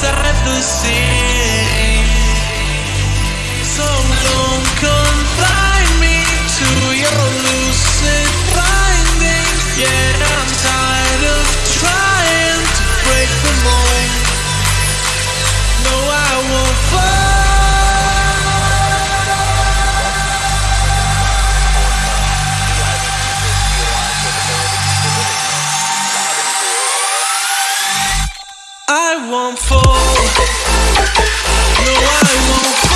se reduzir. Won't fall. No, I won't